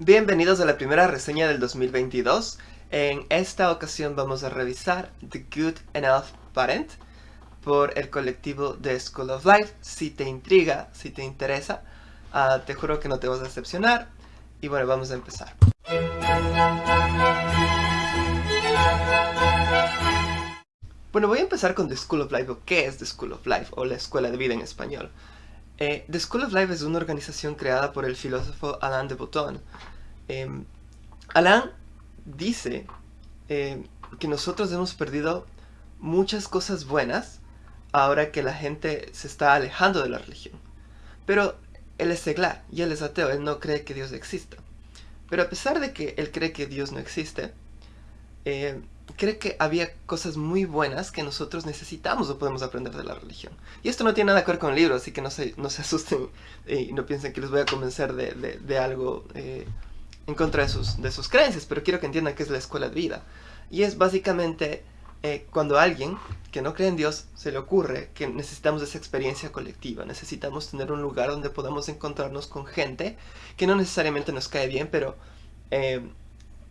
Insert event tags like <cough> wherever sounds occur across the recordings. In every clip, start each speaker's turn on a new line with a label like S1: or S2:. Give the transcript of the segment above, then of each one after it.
S1: Bienvenidos a la primera reseña del 2022. En esta ocasión vamos a revisar The Good Enough Parent por el colectivo The School of Life. Si te intriga, si te interesa, uh, te juro que no te vas a decepcionar. Y bueno, vamos a empezar. Bueno, voy a empezar con The School of Life, o qué es The School of Life, o la Escuela de Vida en español. Eh, The School of Life es una organización creada por el filósofo Alain de Botton. Eh, Alain dice eh, que nosotros hemos perdido muchas cosas buenas ahora que la gente se está alejando de la religión. Pero él es seglar y él es ateo, él no cree que Dios exista. Pero a pesar de que él cree que Dios no existe, eh, cree que había cosas muy buenas que nosotros necesitamos o podemos aprender de la religión. Y esto no tiene nada que ver con el libro, así que no se, no se asusten y no piensen que les voy a convencer de, de, algo eh, en contra de sus, de sus creencias, pero quiero que entiendan que es la escuela de vida. Y es básicamente eh, cuando a alguien que no cree en Dios se le ocurre que necesitamos esa experiencia colectiva, necesitamos tener un lugar donde podamos encontrarnos con gente que no necesariamente nos cae bien, pero... Eh,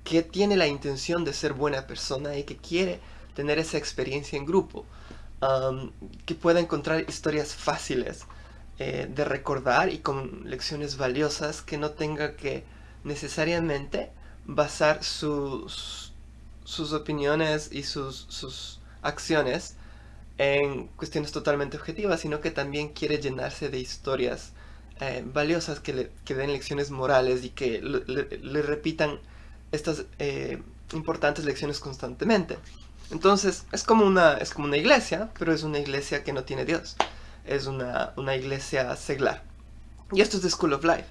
S1: que tiene la intención de ser buena persona y que quiere tener esa experiencia en grupo. que pueda encontrar historias fáciles eh, de recordar y con lecciones valiosas que no tenga que necesariamente basar sus, sus opiniones y sus, sus acciones en cuestiones totalmente objetivas, sino que también quiere llenarse de historias eh, valiosas que le que den lecciones morales y que le repitan estas eh, importantes lecciones constantemente. Entonces, es como, una, es como una iglesia, pero es una iglesia que no tiene Dios. Es una, iglesia seglar. Y esto es The School of Life.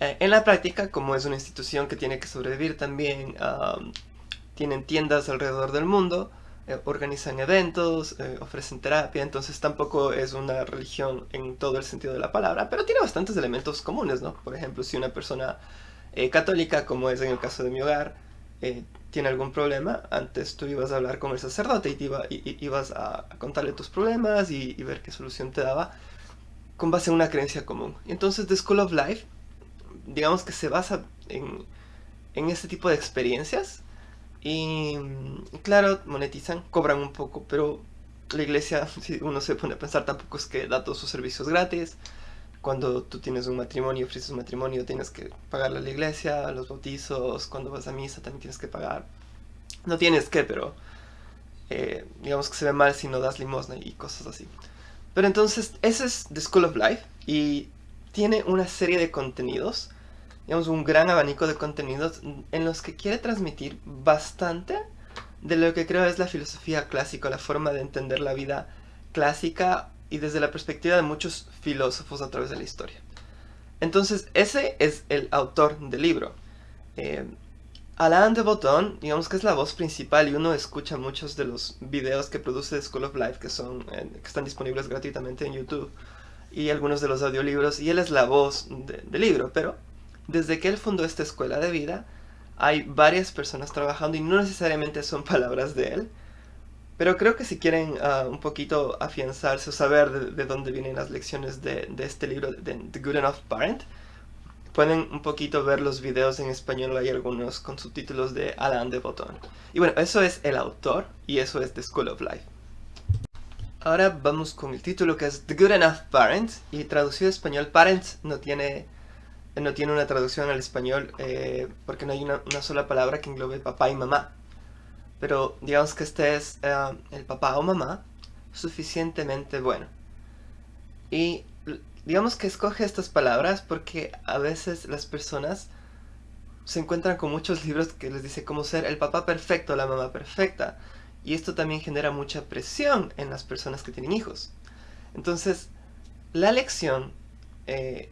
S1: Eh, en la práctica, como es una institución que tiene que sobrevivir también, tienen tiendas alrededor del mundo, eh, organizan eventos, ofrecen terapia, entonces tampoco es una religión en todo el sentido de la palabra, pero tiene bastantes elementos comunes, ¿no? Por ejemplo, si una persona eh, católica, como es en el caso de mi hogar, eh, tiene algún problema, antes tú ibas a hablar con el sacerdote y, iba, ibas a contarle tus problemas y, ver qué solución te daba con base en una creencia común. Y entonces The School of Life, digamos que se basa en, en este tipo de experiencias y claro, monetizan, cobran un poco, pero la iglesia, <laughs> si uno se pone a pensar, tampoco es que da todos sus servicios gratis cuando tú tienes un matrimonio, ofreces un matrimonio, tienes que pagarle a la iglesia, los bautizos, cuando vas a misa también tienes que pagar. No tienes que, pero eh, digamos que se ve mal si no das limosna y cosas así. Pero entonces, ese es The School of Life y tiene una serie de contenidos, digamos un gran abanico de contenidos en los que quiere transmitir bastante de lo que creo es la filosofía clásica, la forma de entender la vida clásica y desde la perspectiva de muchos filósofos a través de la historia. Entonces, ese es el autor del libro. Eh, Alain de Botton, digamos que es la voz principal y uno escucha muchos de los videos que produce School of Life que, son, eh, que están disponibles gratuitamente en YouTube y algunos de los audiolibros y él es la voz del libro, pero desde que él fundó esta escuela de vida hay varias personas trabajando y no necesariamente son <laughs> palabras de él, pero creo que si quieren ah, un poquito afianzarse o saber de, dónde vienen las lecciones de, este libro, de The Good Enough Parent, pueden un poquito ver los videos en español, hay algunos con subtítulos de Alain de Botton. Y bueno, eso es el autor y eso es The School of Life. Ahora vamos con el título que es The Good Enough Parent y traducido a español Parents no tiene, no tiene una traducción al español eh, porque no hay una sola palabra que englobe papá y mamá pero digamos que este es eh, el papá o mamá suficientemente bueno. Y digamos que escoge estas palabras porque a veces las personas se encuentran con muchos libros que les dice cómo ser el papá perfecto, la mamá perfecta. Y esto también genera mucha presión en las personas que tienen hijos. Entonces, la lección eh,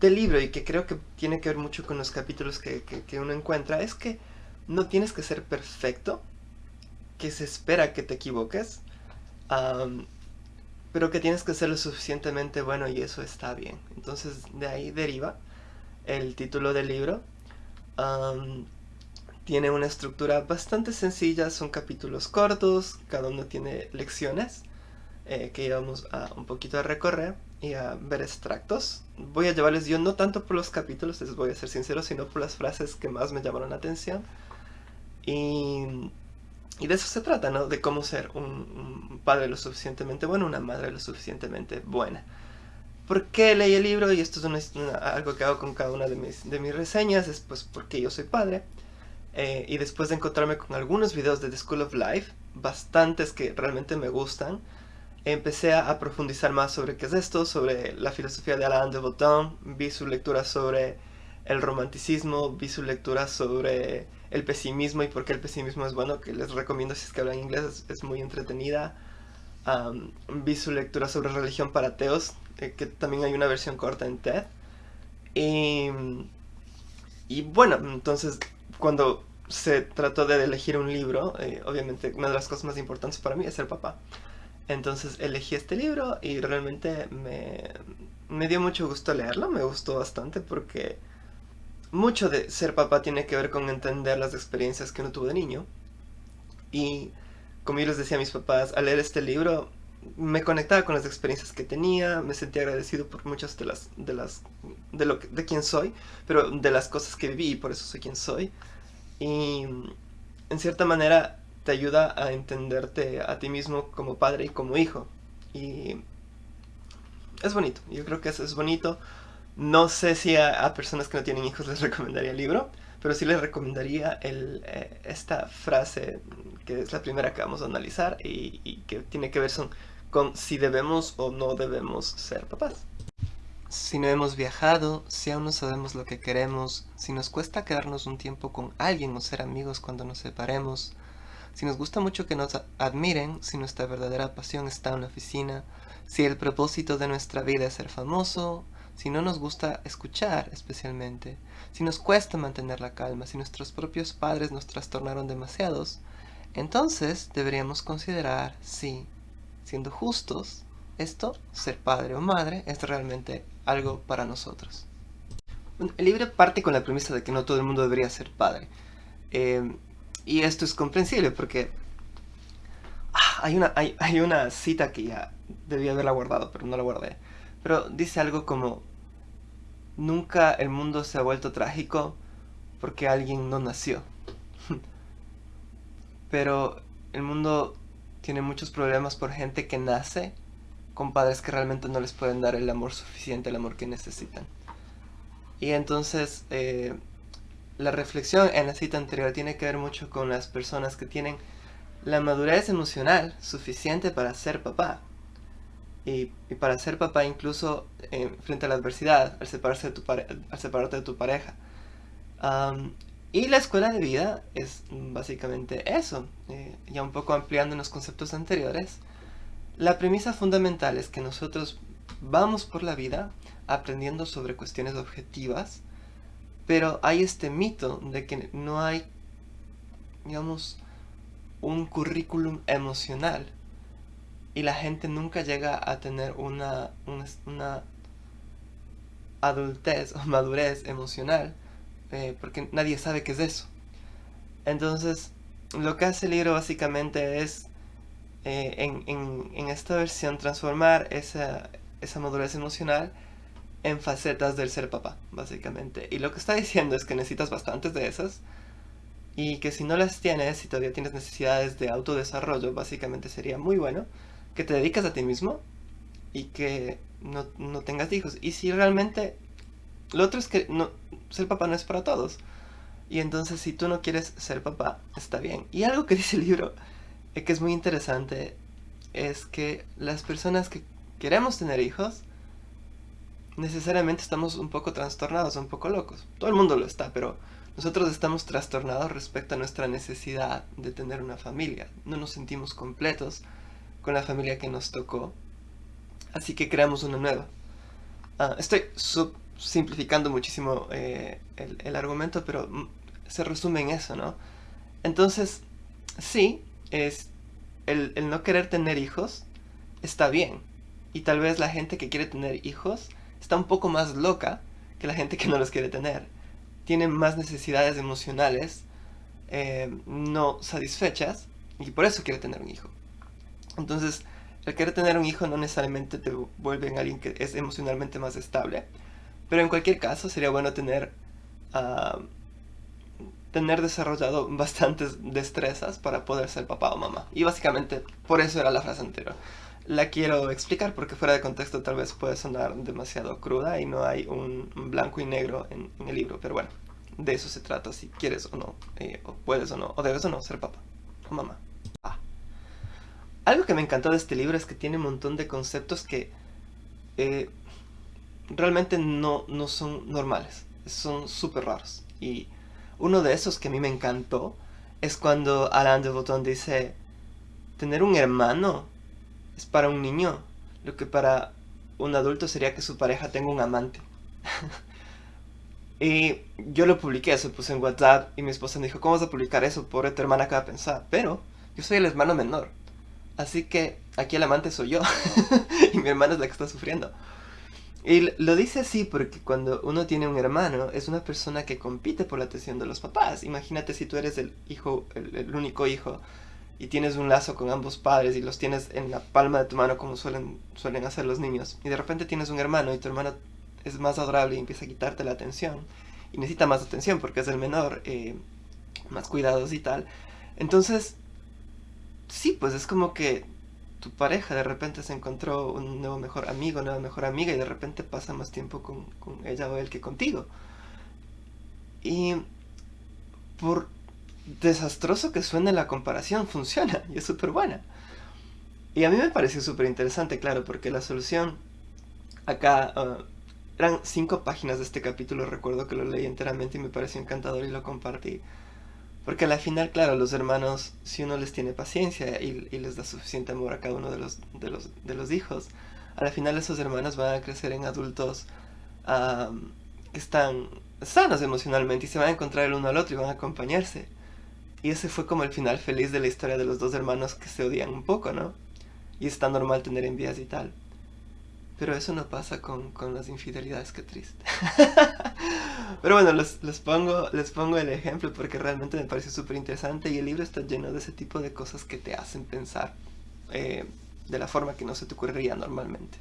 S1: del libro, y que creo que tiene que ver mucho con los capítulos que uno encuentra, es que no tienes que ser perfecto, que se espera que te equivoques, pero que tienes que ser lo suficientemente bueno y eso está bien. Entonces de ahí deriva el título del libro. tiene una estructura bastante sencilla, son capítulos cortos, cada uno tiene lecciones eh, que íbamos a un poquito a recorrer. y a ver extractos. Voy a llevarles yo no tanto por los capítulos, les voy a ser sincero, sino por las frases que más me llamaron la atención. Y, y de eso se trata, ¿no? De cómo ser un, padre lo suficientemente bueno, una madre lo suficientemente buena. ¿Por qué leí el libro? Y esto es algo que hago con cada una de mis, de mis reseñas, es pues porque yo soy padre. Eh, y después de encontrarme con algunos videos de The School of Life, bastantes que realmente me gustan, empecé a, profundizar más sobre qué es esto, sobre la filosofía de Alain de Botton, vi su lectura sobre el romanticismo, vi su lectura sobre el pesimismo y por qué el pesimismo es bueno, que les recomiendo si es que hablan inglés, es, muy entretenida. vi su lectura sobre religión para ateos, eh, que también hay una versión corta en TED. Y, y bueno, entonces cuando se trató de elegir un libro, eh, obviamente una de las cosas más importantes para mí es ser papá. Entonces elegí este libro y realmente me, dio mucho gusto leerlo, me gustó bastante porque mucho de ser papá tiene que ver con entender las experiencias que uno tuvo de niño. Y como yo les decía a mis papás, al leer este libro me conectaba con las experiencias que tenía, me sentía agradecido por muchas de las, de las, de lo de quién soy, pero de las cosas que viví y por eso soy quien soy. Y en cierta manera te ayuda a entenderte a ti mismo como padre y como hijo. Y es bonito, yo creo que eso es bonito. No sé si a, personas que no tienen hijos les <laughs> recomendaría el libro, pero sí les recomendaría eh, esta frase que es la primera que vamos a analizar y, que tiene que ver con si debemos o no debemos ser papás. Si no hemos viajado, si aún no sabemos lo que queremos, si nos cuesta quedarnos un tiempo con alguien o ser amigos cuando nos separemos, si nos gusta mucho que nos admiren, si nuestra verdadera pasión está en la oficina, si el propósito de nuestra vida es ser famoso, si no nos gusta escuchar especialmente, si nos cuesta mantener la calma, si nuestros propios padres nos trastornaron demasiados, entonces deberíamos considerar si, siendo justos, esto, ser padre o madre, es realmente algo para nosotros. El libro parte con la premisa de que no todo el mundo debería ser padre. Eh, y esto es comprensible porque ah, hay, una, hay, hay una cita que ya debía haberla guardado, pero no la guardé. Pero dice algo como, nunca el mundo se ha vuelto trágico porque alguien no nació. <laughs> pero el mundo tiene muchos problemas por gente que nace con padres que realmente no les pueden dar el amor suficiente, el amor que necesitan. Y entonces eh, la reflexión en la cita anterior tiene que ver mucho con las personas que tienen la madurez emocional suficiente para ser papá. Y, para ser papá incluso eh, frente a la adversidad, al, separarse de tu separarte de tu pareja. y la escuela de vida es básicamente eso. Eh, ya un poco ampliando en los conceptos anteriores. La premisa fundamental es que nosotros vamos por la vida aprendiendo sobre cuestiones objetivas pero hay este mito de que no hay, digamos, un currículum emocional. Y la gente nunca llega a tener una, una, adultez o <laughs> madurez emocional. Eh, porque nadie sabe qué es eso. Entonces, lo que hace el libro básicamente es, eh, en, en, esta versión, transformar esa, esa madurez emocional en facetas del ser papá, básicamente. Y lo que está diciendo es que necesitas bastantes de esas y que si no las tienes, si todavía tienes necesidades de autodesarrollo, básicamente sería muy bueno que te dedicas a ti mismo y que no, tengas hijos. Y si realmente... Lo otro es que no, ser papá no es para todos. Y entonces si tú no quieres ser papá, está bien. Y algo que <laughs> dice el libro, eh, que es muy interesante, es que las personas que queremos tener hijos, necesariamente estamos un poco trastornados, un poco locos. Todo el mundo lo está, pero nosotros estamos trastornados respecto a nuestra necesidad de tener una familia. No nos sentimos completos con la familia que nos tocó, así que creamos una nueva. Ah, estoy simplificando muchísimo eh, el, argumento, pero se resume en eso, ¿no? Entonces, sí, es el, no querer tener hijos está bien. Y tal vez la gente que quiere tener hijos está un poco más loca que la gente que no los quiere tener. Tiene más necesidades emocionales eh, no satisfechas y por eso quiere tener un hijo. Entonces, el querer tener un hijo no necesariamente te vuelve en alguien que es emocionalmente más estable, pero en cualquier caso sería bueno tener, uh, tener desarrollado <laughs> bastantes destrezas para poder ser papá o mamá. Y básicamente por eso era la frase anterior. La quiero explicar porque fuera de contexto tal vez puede sonar demasiado cruda y no hay un blanco y negro en, el libro, pero bueno, de eso se trata si quieres o no, eh, o puedes o no, o debes o no ser papá o mamá. Algo que me encantó de este libro es que tiene un montón de conceptos que eh, realmente no, no son normales, son súper raros. Y uno de esos que a mí me encantó es cuando Alain de Botton dice, tener un hermano es para un niño, lo que para un adulto sería que su pareja tenga un amante. <laughs> y yo lo publiqué, eso puse en WhatsApp y mi esposa me dijo, ¿cómo vas a publicar eso? Pobre tu hermana acaba de pensar. Pero yo soy el hermano menor. Así que aquí el amante soy yo. <laughs> y mi hermana es la que está sufriendo. Y lo dice así porque cuando uno tiene un hermano es una persona que compite por la atención de los papás. Imagínate si tú eres el hijo, el, único hijo y tienes un lazo con ambos padres y los tienes en la palma de tu mano como suelen, suelen hacer los niños. Y de repente tienes un hermano y tu hermano es más adorable y empieza a quitarte la atención. Y necesita más atención porque es el menor, eh, más cuidados y tal. Entonces, sí, pues es como que tu pareja de repente se encontró un nuevo mejor amigo, nueva mejor amiga y de repente pasa más tiempo con, ella o él que contigo. Y por desastroso que suene la comparación, <laughs> funciona y es súper buena. Y a mí me pareció súper interesante, claro, porque la solución acá... Ah, eran cinco páginas de este capítulo, recuerdo que lo leí enteramente y me pareció encantador y lo compartí. Porque al final, claro, los hermanos, si uno les tiene paciencia y, les da suficiente amor a cada uno de los, de los, de los hijos, al final esos hermanos van a crecer en adultos que están sanos emocionalmente y se van a encontrar el uno al otro y van a acompañarse. Y ese fue como el final feliz de la historia de los dos hermanos que se odian un poco, ¿no? Y es tan normal tener envías y tal. Pero eso no pasa con, con las infidelidades, qué triste. <laughs> Pero bueno, les, les, pongo, les pongo el ejemplo porque realmente me parece súper interesante y el libro está lleno de ese tipo de cosas que te hacen pensar eh, de la forma que no se te ocurriría normalmente.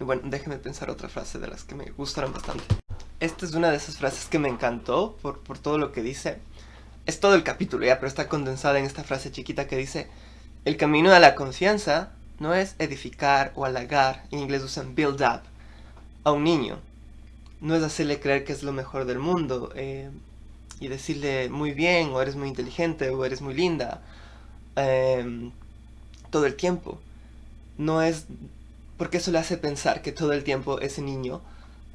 S1: Y bueno, déjenme pensar otra frase de las que me gustaron bastante. Esta es una de esas frases que me encantó por, por todo lo que dice. Es todo el capítulo ya, pero está condensada en esta frase chiquita que dice El camino a la confianza no es edificar o halagar, en inglés usan build up, a un niño. No es hacerle creer que es lo mejor del mundo eh, y decirle muy bien, o eres muy inteligente, o eres muy linda, em, todo el tiempo. No es porque eso le hace pensar que todo el tiempo ese niño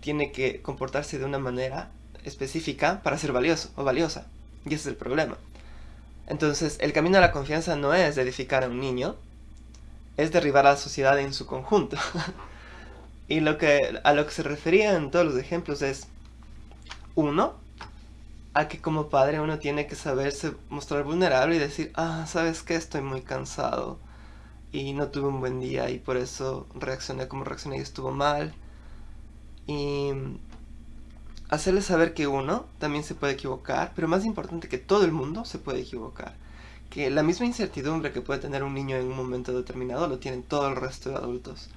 S1: tiene que comportarse de una manera específica para ser valioso o valiosa. Y ese es el problema. Entonces, el camino a la confianza no es edificar a un niño, es derribar a la sociedad en su conjunto. <laughs> y lo que, a lo que se refería en todos los ejemplos es, uno, a que como padre uno tiene que saberse mostrar vulnerable y decir, ah, ¿sabes qué? Estoy muy cansado y no tuve un buen día y por eso reaccioné como reaccioné y estuvo mal. Y hacerle saber que uno también se puede equivocar, pero más importante que todo el mundo se puede equivocar que la misma incertidumbre que puede tener un niño en un momento determinado lo tienen todo el resto de adultos.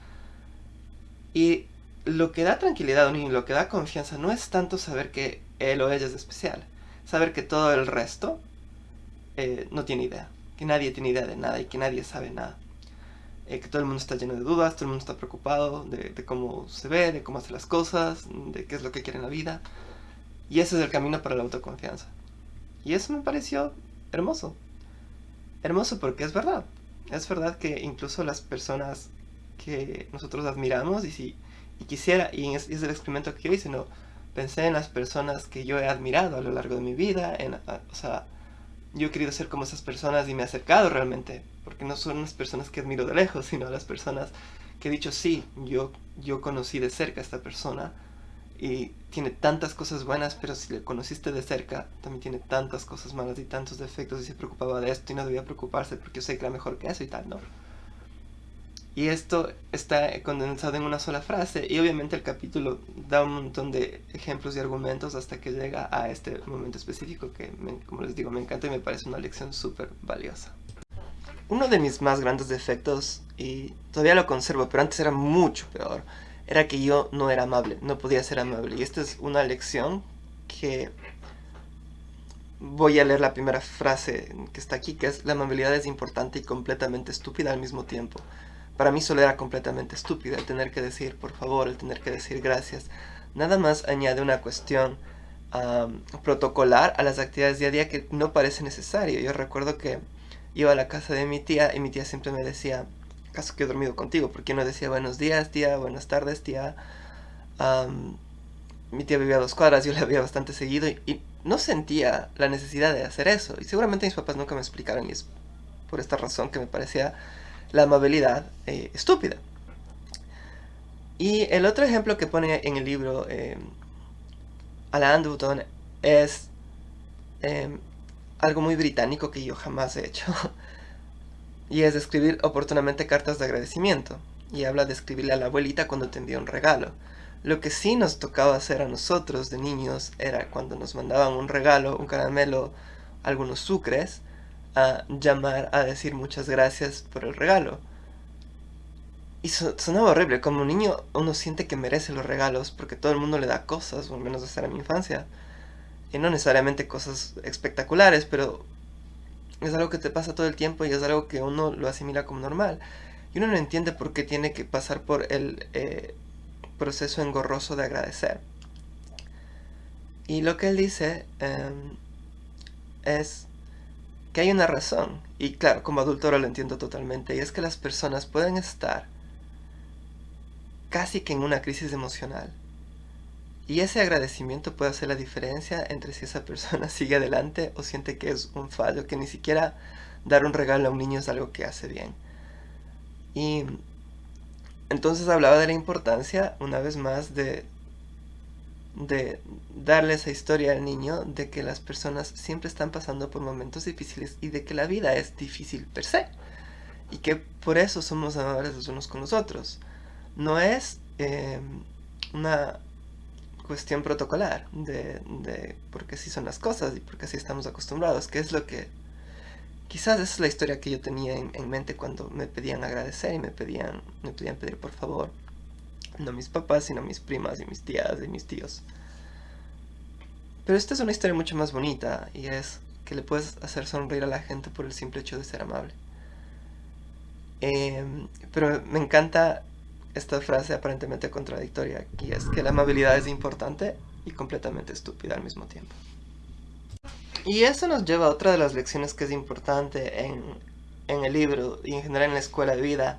S1: Y lo que da tranquilidad a un niño, lo que da confianza, no es tanto saber que él o ella es especial, saber que todo el resto eh, no tiene idea, que nadie tiene idea de nada y que nadie sabe nada. Eh, que todo el mundo está lleno de dudas, todo el mundo está preocupado de, de cómo se ve, de cómo hace las cosas, de qué es lo que quiere en la vida. Y ese es el camino para la autoconfianza. Y eso me pareció hermoso hermoso porque es verdad. Es verdad que incluso las personas que nosotros admiramos y si quisiera, y es, el experimento que yo hice, ¿no? Pensé en las personas que yo he admirado a lo largo de mi vida, en, o sea, yo he querido ser como esas personas y me he acercado realmente, porque no son las personas que admiro de lejos, sino las personas que he dicho, sí, yo, yo conocí de cerca a esta persona, y tiene tantas cosas buenas, pero si le conociste de cerca, también tiene tantas cosas malas y tantos defectos y se preocupaba de esto y no debía preocuparse porque yo sé que era mejor que eso y tal, ¿no? Y esto está condensado en una sola frase y obviamente el capítulo da un montón de ejemplos y argumentos hasta que llega a este momento específico que, como les digo, me encanta y me parece una lección súper valiosa. uno de mis más grandes defectos, y todavía lo conservo, pero antes era mucho peor, era que yo no era amable, no podía ser amable. Y esta es una lección que voy a leer la primera frase que está aquí, que es la amabilidad es importante y completamente estúpida al mismo tiempo. Para mí solo era completamente estúpida el tener que decir por favor, el tener que decir gracias. Nada más añade una cuestión protocolar a las actividades día a día que no parece necesario. Yo recuerdo que iba a la casa de mi tía y mi tía siempre me decía, caso que he dormido contigo, porque no decía buenos días, tía, buenas tardes, tía. mi tía vivía a dos cuadras, yo la veía bastante seguido y no sentía la necesidad de hacer eso. Y seguramente mis papás nunca me explicaron y es por esta razón que me parecía la amabilidad eh, estúpida. Y el otro ejemplo que pone en el libro eh, Alain Dutton es em, algo muy británico que yo jamás he hecho. <laughs> y es escribir oportunamente cartas de agradecimiento. Y habla de escribirle a la abuelita cuando te envía un regalo. Lo que sí nos tocaba hacer a nosotros de niños era cuando nos mandaban un regalo, un caramelo, algunos sucres, a llamar a decir muchas gracias por el regalo. Y sonaba horrible, como niño uno siente que merece los regalos porque todo el mundo le da cosas, o al menos esa era mi infancia. Y no necesariamente cosas espectaculares, pero es algo que te pasa todo el tiempo y es algo que uno lo asimila como normal. Y uno no entiende por qué tiene que pasar por el eh, proceso engorroso de agradecer. Y lo que él dice em, es que hay una razón. Y claro, como adulto ahora lo entiendo totalmente. Y es que las personas pueden estar casi que en una crisis emocional. Y ese agradecimiento puede hacer la diferencia entre si esa persona <laughs> sigue adelante o siente que es un fallo, que ni siquiera dar un regalo a un niño es algo que hace bien. Y entonces hablaba de la importancia, una vez más, de, de darle esa historia al niño de que las personas siempre están pasando por momentos difíciles y de que la vida es difícil per se. Y que por eso somos amables los unos con los otros. No es em, una cuestión protocolar de, de porque así son las cosas y porque así estamos acostumbrados, que es lo que Quizás es la historia que yo tenía en, mente cuando me pedían agradecer y me pedían, me pedían pedir por favor. No mis papás, sino mis primas y mis tías y mis tíos. Pero esta es una historia mucho más bonita y es que le puedes hacer sonreír a la gente por el simple hecho de ser amable. Em, pero me encanta esta frase aparentemente contradictoria y es que la amabilidad es importante y completamente estúpida al mismo tiempo. Y eso nos lleva a otra de las lecciones que es importante en, el libro y en general en la escuela de vida,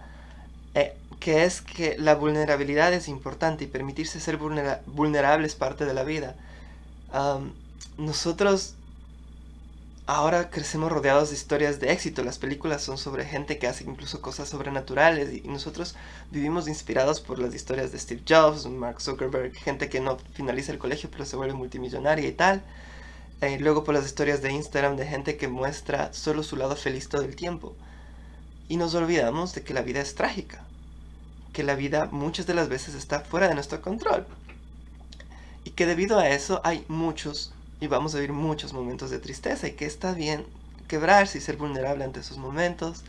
S1: eh, que es que la vulnerabilidad es importante y permitirse ser vulnerable es parte de la vida. nosotros ahora crecemos rodeados de historias de éxito. Las películas son sobre gente que hace incluso cosas sobrenaturales y nosotros vivimos inspirados por las historias de Steve Jobs, Mark Zuckerberg, gente que no finaliza el colegio pero se vuelve multimillonaria y tal. Y luego por las historias de Instagram de gente que muestra solo su lado feliz todo el tiempo. Y nos olvidamos de que la vida es trágica. Que la vida muchas de las veces está fuera de nuestro control. Y que debido a eso hay muchos, y vamos a vivir muchos momentos de tristeza. Y que está bien quebrarse y ser vulnerable ante esos momentos.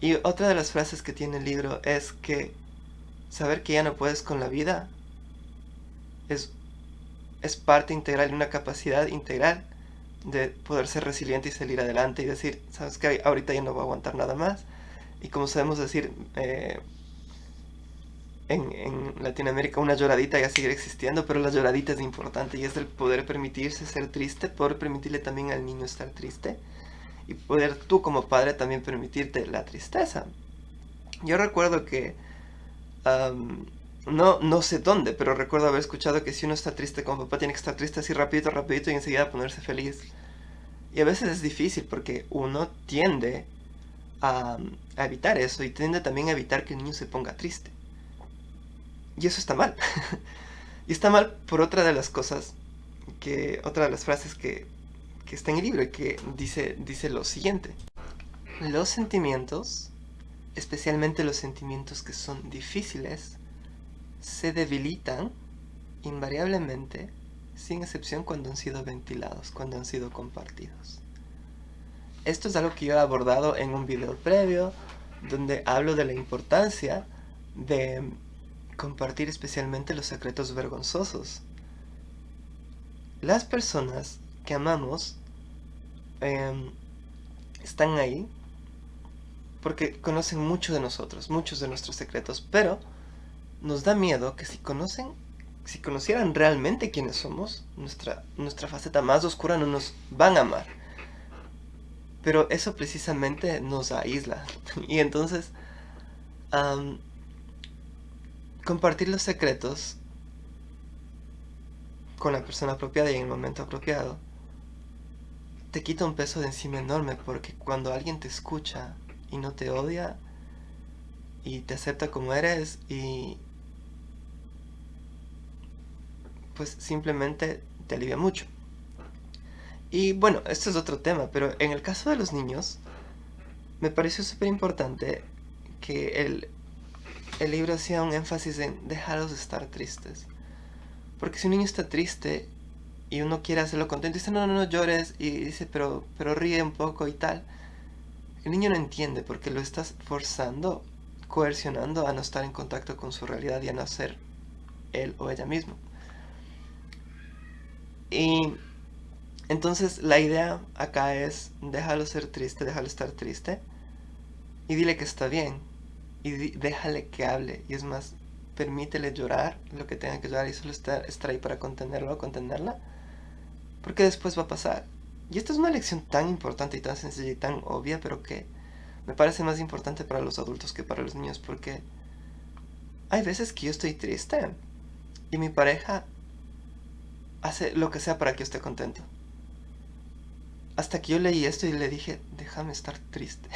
S1: Y otra de las frases que tiene el libro es que saber que ya no puedes con la vida es es parte integral una capacidad integral de poder ser resiliente y salir adelante y decir, sabes que ahorita ya no voy a aguantar nada más. Y como sabemos decir, eh, en, Latinoamérica una lloradita ya sigue existiendo, pero la lloradita es importante y es el poder permitirse ser triste, poder permitirle también al niño estar triste y poder tú como padre también permitirte la tristeza. Yo recuerdo que no, no sé dónde, pero recuerdo haber escuchado que si uno está triste con papá, tiene que estar triste así rapidito, rapidito y enseguida ponerse feliz. Y a veces es difícil porque uno tiende a, evitar eso y tiende también a evitar que el niño se ponga triste. Y eso está mal. <laughs> y está mal por otra de las cosas, que otra de las frases que, que está en el libro y que dice, dice lo siguiente. Los sentimientos, especialmente los sentimientos que son difíciles, se debilitan invariablemente, sin excepción cuando han sido ventilados, cuando han sido compartidos. esto es algo que yo he abordado en un video previo, donde hablo de la importancia de compartir especialmente los secretos vergonzosos. Las personas que amamos em, están ahí porque conocen mucho de nosotros, muchos de nuestros secretos, pero nos da miedo que si conocen, si conocieran realmente quiénes somos, nuestra, nuestra faceta más oscura no nos van a amar. Pero eso precisamente nos aísla. <laughs> Y entonces, compartir los secretos con la persona apropiada y en el momento apropiado te quita un peso de encima enorme porque cuando alguien te escucha y no te odia y te acepta como eres y pues simplemente te alivia mucho. Y bueno, esto es otro tema, pero en el caso de los niños me pareció súper importante que el, el libro hacía un énfasis en dejarlos estar tristes. Porque si un niño está triste y uno quiere hacerlo contento, dice, no, no, no llores, y dice, pero, pero ríe un poco y tal. El niño no entiende porque lo estás forzando, coercionando a no estar en contacto con su realidad y a no ser él o ella mismo. Y entonces la idea acá es déjalo ser triste, déjalo estar triste y dile que está bien y déjale que hable y es más, permítele llorar lo que tenga que llorar y solo estar, estar ahí para contenerlo o contenerla porque después va a pasar. Y esta es una lección tan importante y tan sencilla y tan obvia, pero que me parece más importante para los adultos que para los niños, porque hay veces que yo estoy triste y mi pareja hace lo que sea para que yo esté contento. Hasta que yo leí esto y le dije, déjame estar triste.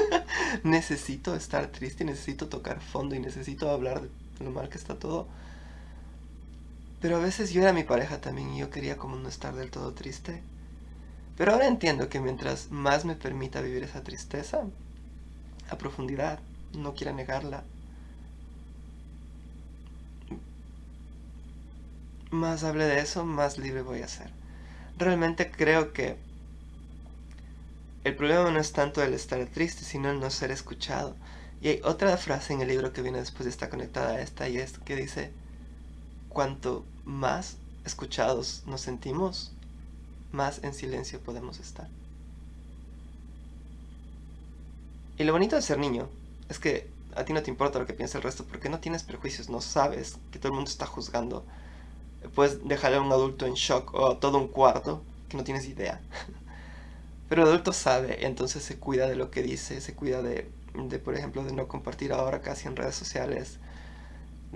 S1: <laughs> necesito estar triste, necesito tocar fondo y necesito hablar de lo mal que está todo pero a veces yo era mi pareja también y yo quería como no estar del todo triste. Pero ahora entiendo que mientras más me permita vivir esa tristeza, a profundidad, no quiera negarla, más hable de eso, más libre voy a ser. Realmente creo que el problema no es tanto el estar triste, sino el no ser escuchado. Y hay otra frase en el libro que viene después y está conectada a esta y es que dice, cuanto más escuchados nos sentimos, más en silencio podemos estar. Y lo bonito de ser niño es que a ti no te importa lo que piensa el resto porque no tienes prejuicios, no sabes que todo el mundo está juzgando. Puedes dejarle a un adulto en shock o a todo un cuarto que no tienes idea. <laughs> Pero el adulto sabe, entonces se cuida de lo que dice, se cuida de, de, por ejemplo, de no compartir ahora casi en redes sociales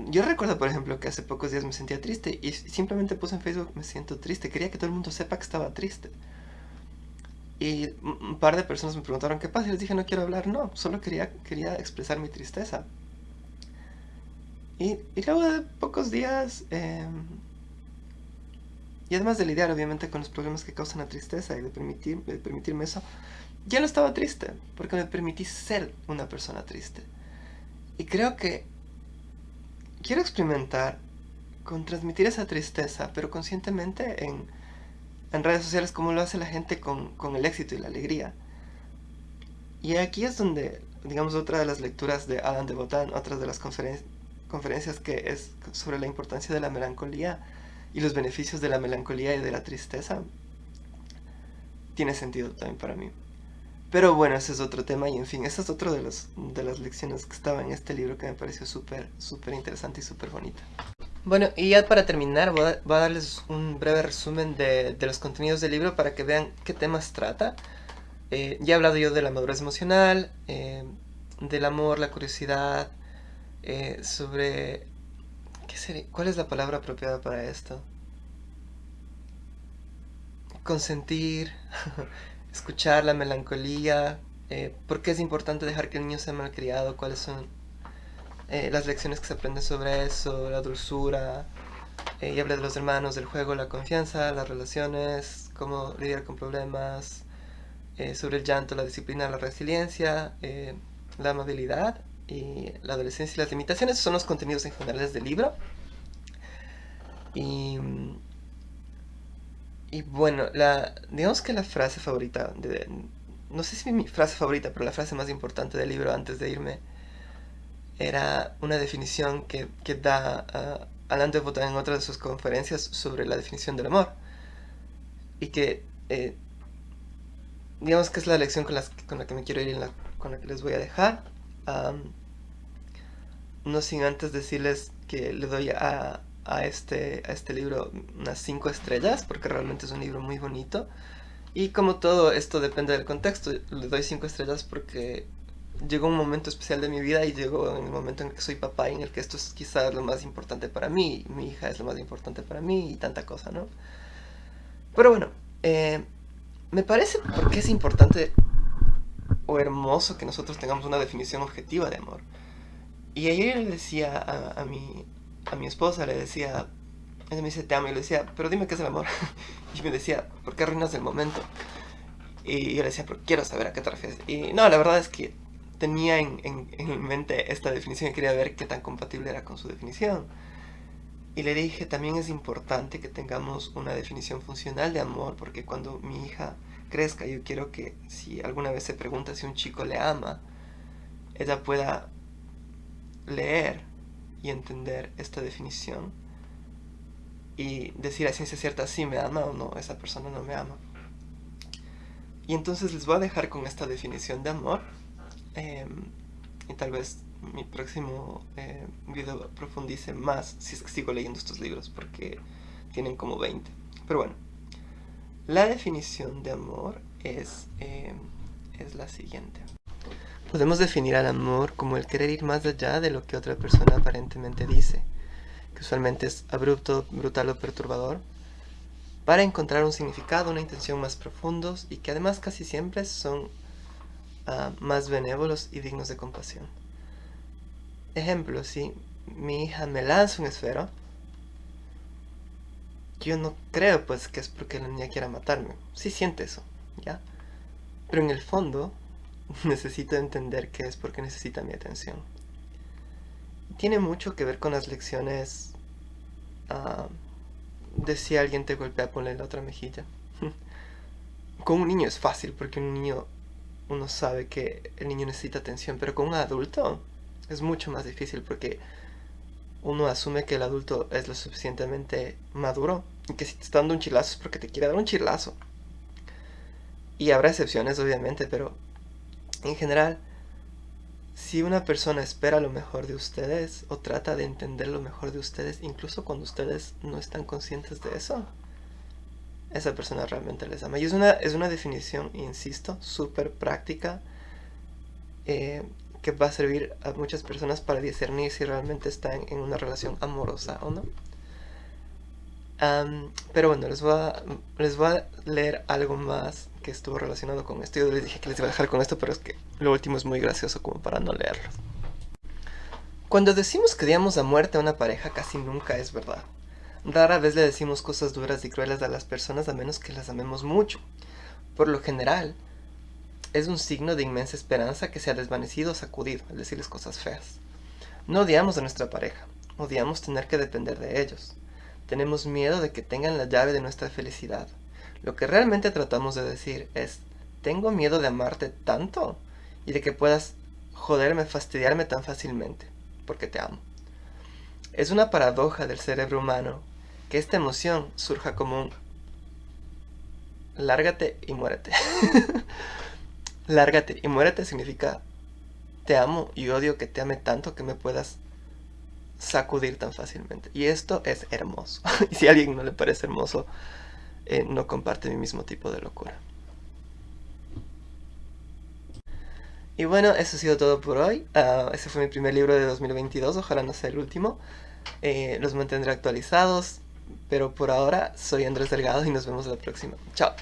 S1: yo recuerdo, por ejemplo, que hace pocos días me sentía triste y simplemente puse en Facebook me siento triste. Quería que todo el mundo sepa que estaba triste. Y un par de personas me preguntaron qué pasa y les dije no quiero hablar. No, solo quería, quería expresar mi tristeza. Y, luego de pocos días, em, y además de lidiar obviamente con los problemas que causan la tristeza y de, permitir, de permitirme eso, ya no estaba triste, porque me permití ser una persona triste. Y creo que quiero experimentar con transmitir esa tristeza, pero conscientemente en, redes sociales como lo hace la gente con, el éxito y la alegría. Y aquí es donde, digamos, otra de las lecturas de Adam de Botán, otra de las conferencias que es sobre la importancia de la melancolía y los beneficios de la melancolía y de la tristeza, tiene sentido también para mí. Pero bueno, ese es otro tema y en fin, esa es otra de, de las lecciones que estaba en este libro que me pareció súper, súper interesante y súper bonita. Bueno, y ya para terminar voy a, darles un breve resumen de, los contenidos del libro para que vean qué temas trata. Eh, ya he hablado yo de la madurez emocional, eh, del amor, la curiosidad, eh, sobre... ¿qué sería? ¿Cuál es la palabra apropiada para esto? Consentir, <laughs> escuchar la melancolía, eh, por qué es importante dejar que el niño sea malcriado, cuáles son eh, las lecciones que se aprenden sobre eso, la dulzura, eh, y habla de los hermanos, del juego, la confianza, las relaciones, cómo lidiar con problemas, sobre el llanto, la disciplina, la resiliencia, la amabilidad y la adolescencia y las limitaciones. son los contenidos en generales del libro. Y y bueno, la, digamos que la frase favorita de, no sé si mi frase favorita, pero la frase más importante del libro antes de irme era una definición que, que da uh, de Botton en otra de sus conferencias sobre la definición del amor. Y que, eh, digamos que es la lección con, con la que me quiero ir y con la que les voy a dejar. No sin antes decirles que le doy a, este, a este libro unas 5 estrellas, porque realmente es un libro muy bonito. Y como todo esto depende del contexto, le doy 5 estrellas porque llegó un momento especial de mi vida y llegó en el momento en que soy papá y en el que esto es quizás lo más importante para mí, mi hija es lo más importante para mí y tanta cosa, ¿no? Pero bueno, eh, me parece porque es importante o hermoso que nosotros tengamos una definición objetiva de amor. Y ayer le decía a, mi, a mi esposa, le decía, ella me dice te amo y le decía, pero dime qué es el amor. <laughs> y me decía, ¿por qué arruinas el momento? Y yo le decía, pero quiero saber a qué te refieres. Y no, la verdad es que tenía en, en, mente esta definición y quería ver qué tan compatible era con su definición. Y le dije, también es importante que tengamos una definición funcional de amor, porque cuando mi hija crezca, yo quiero que si alguna vez se pregunta si un chico le ama, ella pueda leer y entender esta definición y decir a ciencia cierta si me ama o no, esa persona no me ama. Y entonces les voy a dejar con esta definición de amor Em, y tal vez mi próximo eh, video profundice más si sigo leyendo estos libros porque tienen como 20. Pero bueno, la definición de amor es, em, es la siguiente. Podemos definir al amor como el querer ir más allá de lo que otra persona aparentemente dice, que usualmente es abrupto, brutal o perturbador, para encontrar un significado, una intención más profundos y que además casi siempre son más benévolos y dignos de compasión. Ejemplo, si mi hija me lanza un esfero, yo no creo pues que es porque la niña quiera matarme. Sí siente eso, ¿ya? Pero en el fondo necesito entender que es porque necesita mi atención. Tiene mucho que ver con las lecciones de si alguien te golpea, ponle la otra mejilla. <laughs> con un niño es fácil porque un niño uno sabe que el niño necesita atención, pero con un adulto es mucho más difícil porque uno asume que el adulto es lo suficientemente maduro y que si te está dando un chilazo es porque te quiere dar un chilazo. Y habrá excepciones, obviamente, pero en general, si una persona espera lo mejor de ustedes o trata de entender lo mejor de ustedes, incluso cuando ustedes no están conscientes de eso, esa persona realmente les ama. Y es una, es una definición, insisto, súper práctica eh, que va a servir a muchas personas para discernir si realmente están en una relación amorosa o no. pero bueno, les voy, les voy a leer algo más que estuvo relacionado con esto. Yo les dije que les iba a dejar con esto, pero es que lo último es muy gracioso como para no leerlo. Cuando decimos que odiamos a muerte a una pareja, casi nunca es verdad. Rara vez le decimos cosas duras y crueles a las personas a menos que las amemos mucho. Por lo general, es un signo de inmensa esperanza que se ha desvanecido o sacudido al decirles cosas feas. No odiamos a nuestra pareja, odiamos tener que depender de ellos. Tenemos miedo de que tengan la llave de nuestra felicidad. Lo que realmente tratamos de decir es, tengo miedo de amarte tanto y de que puedas joderme, fastidiarme tan fácilmente, porque te amo. Es una paradoja del cerebro humano que esta emoción surja como un lárgate y muérete. <laughs> lárgate y muérete significa te amo y odio que te ame tanto que me puedas sacudir tan fácilmente. Y esto es hermoso. <laughs> y si a alguien no le parece hermoso, eh, no comparte mi mismo tipo de locura. Y bueno, eso ha sido todo por hoy. Uh, ese fue mi primer libro de 2022, ojalá no sea el último. Eh, los mantendré actualizados. Pero por ahora soy Andrés Delgado y nos vemos la próxima. Chao.